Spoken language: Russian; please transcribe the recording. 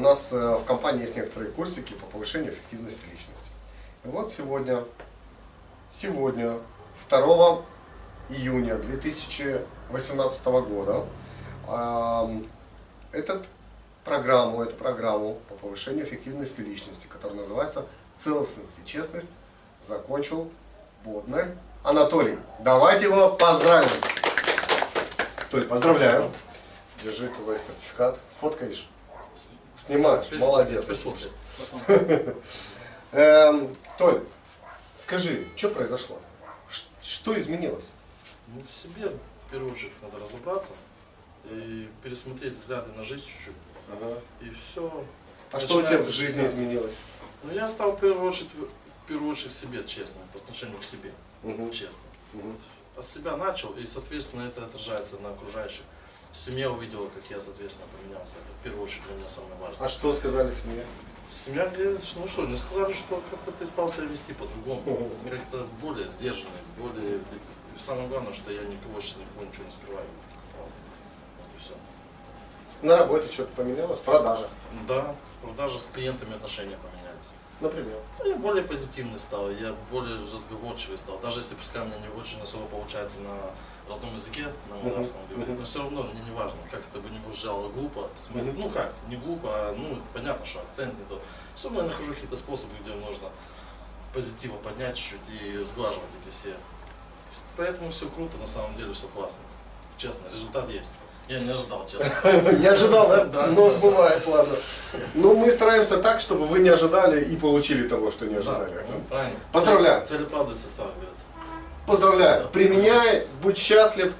нас э, в компании есть некоторые курсики по повышению эффективности личности. И вот сегодня, сегодня, 2 июня 2018 года, этот программу, эту программу по повышению эффективности личности, которая называется «Целостность и честность», закончил Боднарь Анатолий. Давайте его поздравим. Толь, поздравляю. Держи твой сертификат. Фоткаешь? Снимаешь. Молодец. Эм, Толь, скажи, что произошло? Что изменилось? Ну, себе, в первую очередь, надо разобраться и пересмотреть взгляды на жизнь чуть-чуть. И все. А что у тебя в жизни изменилось? Ну, я стал в первую очередь, в первую очередь себе честным, по отношению к себе. Мгм. Честно. Мгм. От себя начал, и, соответственно, это отражается на окружающих. Семья увидела, как я, соответственно, поменялся. Это в первую очередь для меня самое важное. А что сказали семье? Семья говорит, ну что, мне сказали, что как-то ты стал себя вести по-другому. Как-то более сдержанный, более... И самое главное, что я никого сейчас никого ничего не скрываю. Вот и все. На работе что-то поменялось? Продажа, Да, даже с клиентами отношения поменялись. например. Ну, я более позитивный стал, я более разговорчивый стал. Даже если пускай у меня не очень особо получается на родном языке, на молдавском говорить, мгм. но все равно мне не важно, как это бы не звучало глупо, смысл, ну как, не глупо, а ну понятно, что акцент не тот. Все равно я нахожу какие-то способы, где можно позитива поднять чуть-чуть и сглаживать эти все. Поэтому все круто, на самом деле все классно. Честно, результат есть. Я не ожидал, честно. Не ожидал, да? Да. Ну, бывает, ладно. Ну, мы стараемся так, чтобы вы не ожидали и получили того, что не Да, ожидали. ну, правильно. Поздравляю. Цель, оправдывается, как говорится. Поздравляю. Всё. Применяй, будь счастлив